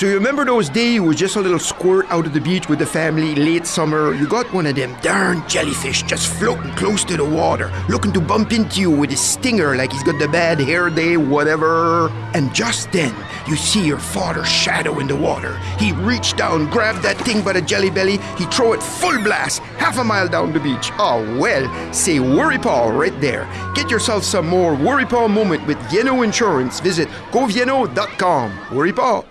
So you remember those days you was just a little squirt out of the beach with the family late summer? You got one of them darn jellyfish just floating close to the water, looking to bump into you with his stinger like he's got the bad hair day, whatever. And just then, you see your father's shadow in the water. He reached down, grabbed that thing by the jelly belly, he throw it full blast, half a mile down the beach. Oh well, say worry paw right there. Get yourself some more worry paw moment with Yeno Insurance. Visit govieno.com. Worry paw.